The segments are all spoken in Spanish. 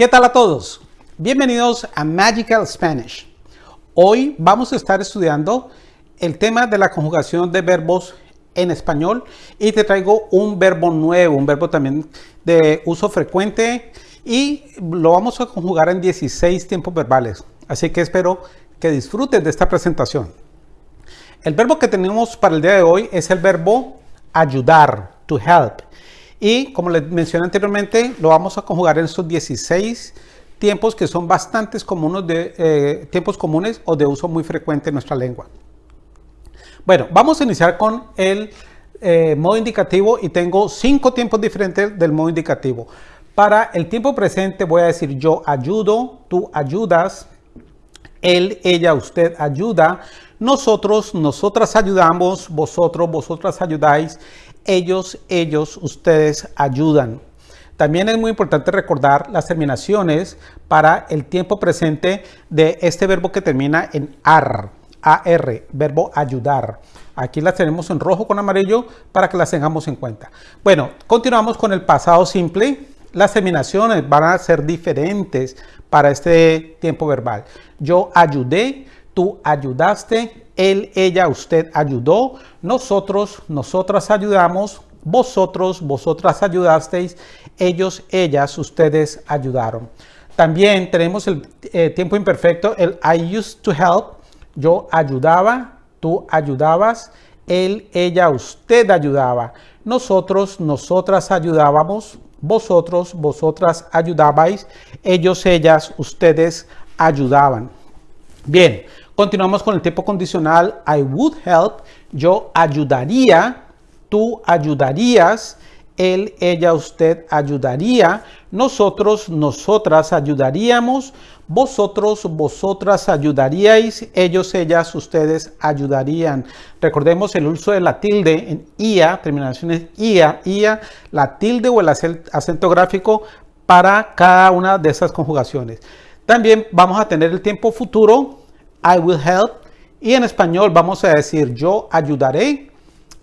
¿Qué tal a todos? Bienvenidos a Magical Spanish. Hoy vamos a estar estudiando el tema de la conjugación de verbos en español y te traigo un verbo nuevo, un verbo también de uso frecuente y lo vamos a conjugar en 16 tiempos verbales. Así que espero que disfrutes de esta presentación. El verbo que tenemos para el día de hoy es el verbo ayudar, to help. Y como les mencioné anteriormente, lo vamos a conjugar en estos 16 tiempos que son bastantes comunes eh, tiempos comunes o de uso muy frecuente en nuestra lengua. Bueno, vamos a iniciar con el eh, modo indicativo y tengo cinco tiempos diferentes del modo indicativo. Para el tiempo presente voy a decir yo ayudo, tú ayudas, él, ella, usted ayuda, nosotros, nosotras ayudamos, vosotros, vosotras ayudáis, ellos, ellos, ustedes ayudan. También es muy importante recordar las terminaciones para el tiempo presente de este verbo que termina en AR, AR, verbo ayudar. Aquí las tenemos en rojo con amarillo para que las tengamos en cuenta. Bueno, continuamos con el pasado simple. Las terminaciones van a ser diferentes para este tiempo verbal. Yo ayudé, tú ayudaste, él, ella, usted ayudó, nosotros, nosotras ayudamos, vosotros, vosotras ayudasteis, ellos, ellas, ustedes ayudaron. También tenemos el eh, tiempo imperfecto, el I used to help, yo ayudaba, tú ayudabas, él, ella, usted ayudaba, nosotros, nosotras ayudábamos, vosotros, vosotras ayudabais, ellos, ellas, ustedes ayudaban. Bien, continuamos con el tiempo condicional. I would help. Yo ayudaría. Tú ayudarías. Él, ella, usted ayudaría. Nosotros, nosotras ayudaríamos. Vosotros, vosotras ayudaríais. Ellos, ellas, ustedes ayudarían. Recordemos el uso de la tilde en IA, terminaciones IA, IA, la tilde o el acento gráfico para cada una de esas conjugaciones. También vamos a tener el tiempo futuro, I will help. Y en español vamos a decir yo ayudaré,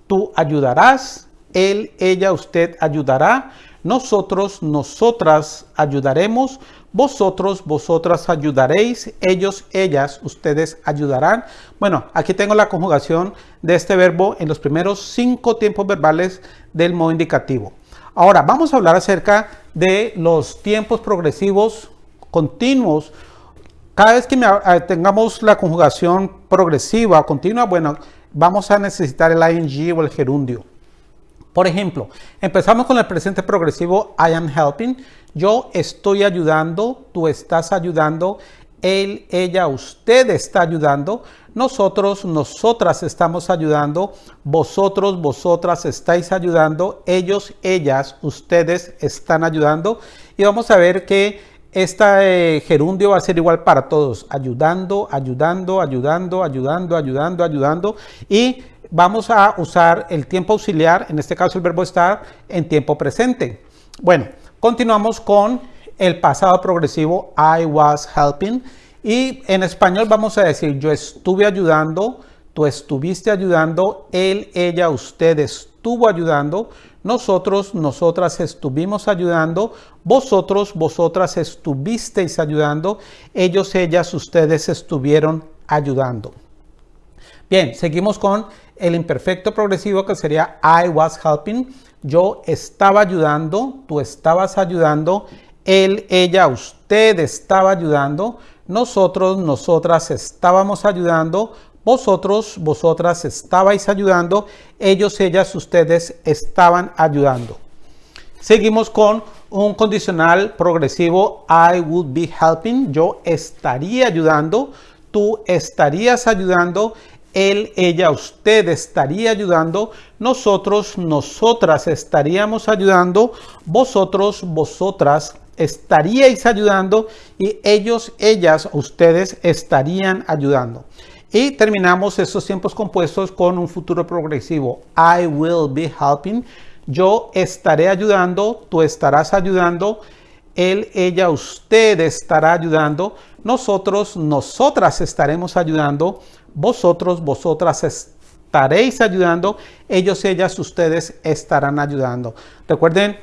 tú ayudarás, él, ella, usted ayudará, nosotros, nosotras ayudaremos, vosotros, vosotras ayudaréis, ellos, ellas, ustedes ayudarán. Bueno, aquí tengo la conjugación de este verbo en los primeros cinco tiempos verbales del modo indicativo. Ahora vamos a hablar acerca de los tiempos progresivos continuos. Cada vez que eh, tengamos la conjugación progresiva o continua, bueno, vamos a necesitar el ing o el gerundio. Por ejemplo, empezamos con el presente progresivo I am helping. Yo estoy ayudando, tú estás ayudando, él, ella, usted está ayudando, nosotros, nosotras estamos ayudando, vosotros, vosotras estáis ayudando, ellos, ellas, ustedes están ayudando. Y vamos a ver que este gerundio va a ser igual para todos, ayudando, ayudando, ayudando, ayudando, ayudando, ayudando. Y vamos a usar el tiempo auxiliar, en este caso el verbo estar, en tiempo presente. Bueno, continuamos con el pasado progresivo, I was helping. Y en español vamos a decir, yo estuve ayudando, tú estuviste ayudando, él, ella, usted estuvo ayudando, nosotros, nosotras estuvimos ayudando, vosotros, vosotras estuvisteis ayudando, ellos, ellas, ustedes estuvieron ayudando. Bien, seguimos con el imperfecto progresivo que sería I was helping. Yo estaba ayudando, tú estabas ayudando, él, ella, usted estaba ayudando, nosotros, nosotras estábamos ayudando, vosotros, vosotras estabais ayudando, ellos, ellas, ustedes estaban ayudando. Seguimos con un condicional progresivo, I would be helping, yo estaría ayudando, tú estarías ayudando, él, ella, usted estaría ayudando, nosotros, nosotras estaríamos ayudando, vosotros, vosotras estaríais ayudando. Y ellos, ellas, ustedes estarían ayudando. Y terminamos estos tiempos compuestos con un futuro progresivo. I will be helping. Yo estaré ayudando, tú estarás ayudando, él, ella, usted estará ayudando, nosotros, nosotras estaremos ayudando, vosotros, vosotras estaréis ayudando, ellos, ellas, ustedes estarán ayudando. Recuerden,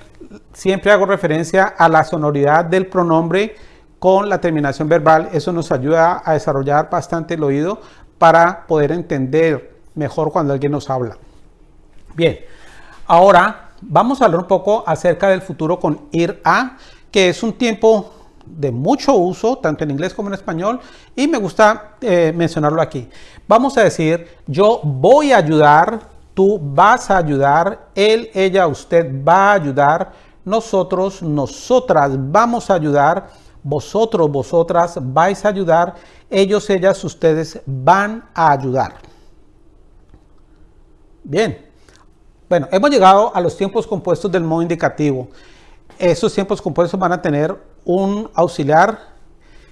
siempre hago referencia a la sonoridad del pronombre con la terminación verbal. Eso nos ayuda a desarrollar bastante el oído para poder entender mejor cuando alguien nos habla. Bien, ahora vamos a hablar un poco acerca del futuro con ir a, que es un tiempo de mucho uso, tanto en inglés como en español, y me gusta eh, mencionarlo aquí. Vamos a decir, yo voy a ayudar, tú vas a ayudar, él, ella, usted va a ayudar, nosotros, nosotras vamos a ayudar, vosotros, vosotras vais a ayudar, ellos, ellas, ustedes van a ayudar. Bien, bueno, hemos llegado a los tiempos compuestos del modo indicativo. Esos tiempos compuestos van a tener un auxiliar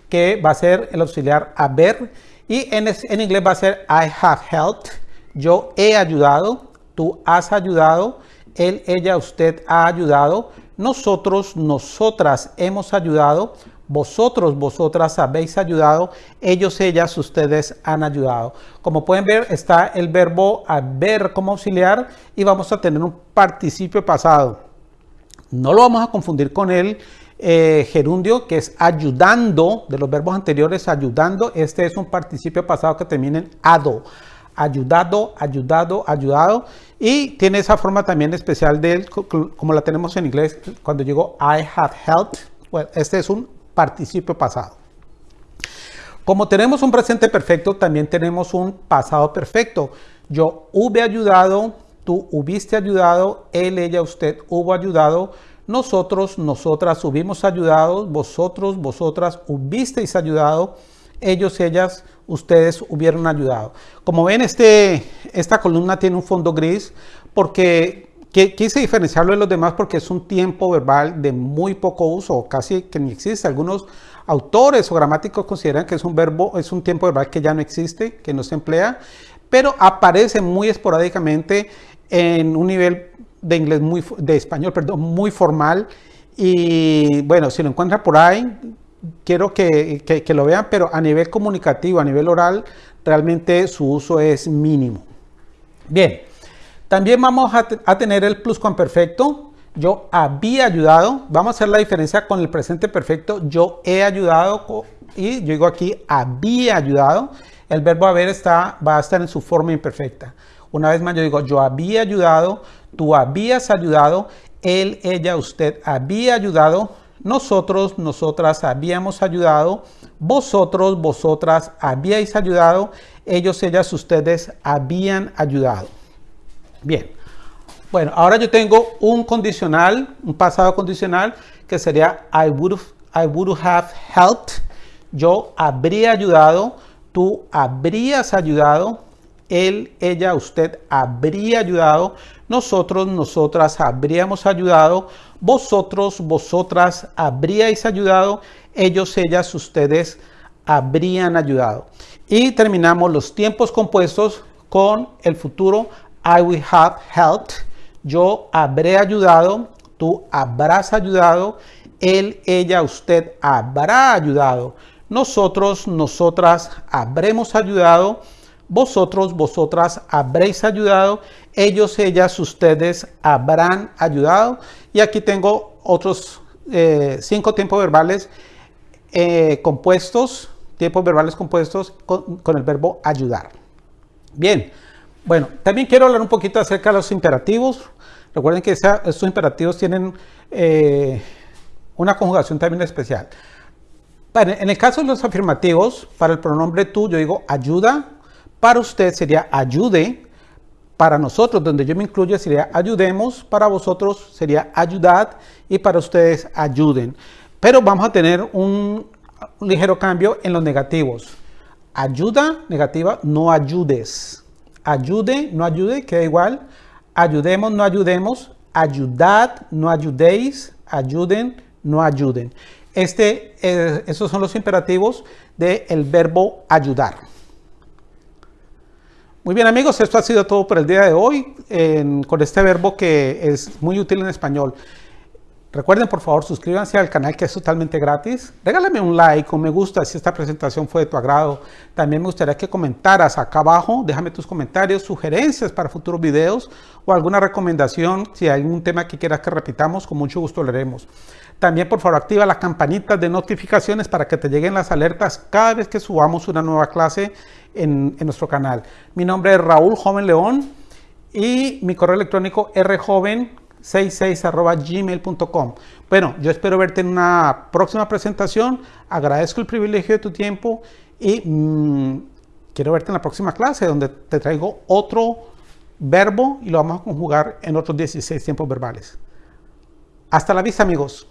que va a ser el auxiliar haber y en, en inglés va a ser I have helped. Yo he ayudado, tú has ayudado, él, ella, usted ha ayudado, nosotros, nosotras hemos ayudado, vosotros, vosotras habéis ayudado, ellos, ellas, ustedes han ayudado. Como pueden ver, está el verbo haber como auxiliar y vamos a tener un participio pasado. No lo vamos a confundir con el eh, gerundio, que es ayudando, de los verbos anteriores, ayudando. Este es un participio pasado que termina en ado. Ayudado, ayudado, ayudado. Y tiene esa forma también especial de él, como la tenemos en inglés, cuando digo I have helped. Bueno, este es un participio pasado. Como tenemos un presente perfecto, también tenemos un pasado perfecto. Yo hube ayudado, tú hubiste ayudado, él, ella, usted hubo ayudado nosotros, nosotras hubimos ayudado, vosotros, vosotras hubisteis ayudado, ellos, ellas, ustedes hubieron ayudado. Como ven, este, esta columna tiene un fondo gris porque quise diferenciarlo de los demás porque es un tiempo verbal de muy poco uso, casi que ni existe. Algunos autores o gramáticos consideran que es un verbo, es un tiempo verbal que ya no existe, que no se emplea, pero aparece muy esporádicamente en un nivel de inglés muy, de español, perdón, muy formal. Y bueno, si lo encuentran por ahí, quiero que, que, lo vean, pero a nivel comunicativo, a nivel oral, realmente su uso es mínimo. Bien, también vamos a, tener el pluscuamperfecto. Yo había ayudado. Vamos a hacer la diferencia con el presente perfecto. Yo he ayudado y yo digo aquí había ayudado. El verbo haber está, va a estar en su forma imperfecta. Una vez más yo digo yo había ayudado tú habías ayudado, él, ella, usted había ayudado, nosotros, nosotras habíamos ayudado, vosotros, vosotras habíais ayudado, ellos, ellas, ustedes habían ayudado. Bien, bueno, ahora yo tengo un condicional, un pasado condicional que sería I would, I would have helped, yo habría ayudado, tú habrías ayudado, él, ella, usted habría ayudado, nosotros, nosotras habríamos ayudado, vosotros, vosotras habríais ayudado, ellos, ellas, ustedes habrían ayudado. Y terminamos los tiempos compuestos con el futuro I will have helped. Yo habré ayudado, tú habrás ayudado, él, ella, usted habrá ayudado. Nosotros, nosotras habremos ayudado vosotros, vosotras habréis ayudado, ellos, ellas, ustedes habrán ayudado. Y aquí tengo otros eh, cinco tiempos verbales eh, compuestos, tiempos verbales compuestos con, el verbo ayudar. Bien, bueno, también quiero hablar un poquito acerca de los imperativos. Recuerden que estos imperativos tienen eh, una conjugación también especial. en el caso de los afirmativos, para el pronombre tú, yo digo ayuda, para usted sería ayude. Para nosotros, donde yo me incluyo, sería ayudemos. Para vosotros sería ayudad. Y para ustedes, ayuden. Pero vamos a tener un, ligero cambio en los negativos. Ayuda, negativa, no ayudes. Ayude, no ayude, queda igual. Ayudemos, no ayudemos. Ayudad, no ayudéis. Ayuden, no ayuden. Este, eh, esos son los imperativos del verbo ayudar. Muy bien amigos, esto ha sido todo por el día de hoy con este verbo que es muy útil en español. Recuerden por favor suscríbanse al canal que es totalmente gratis. Regálame un like o me gusta si esta presentación fue de tu agrado. También me gustaría que comentaras acá abajo. Déjame tus comentarios, sugerencias para futuros videos o alguna recomendación. Si hay algún tema que quieras que repitamos, con mucho gusto lo haremos. También por favor activa la campanita de notificaciones para que te lleguen las alertas cada vez que subamos una nueva clase en, en nuestro canal. Mi nombre es Raúl Joven León y mi correo electrónico rjoven 66.gmail.com. Bueno, yo espero verte en una próxima presentación. Agradezco el privilegio de tu tiempo y mm, quiero verte en la próxima clase donde te traigo otro verbo y lo vamos a conjugar en otros 16 tiempos verbales. Hasta la vista, amigos.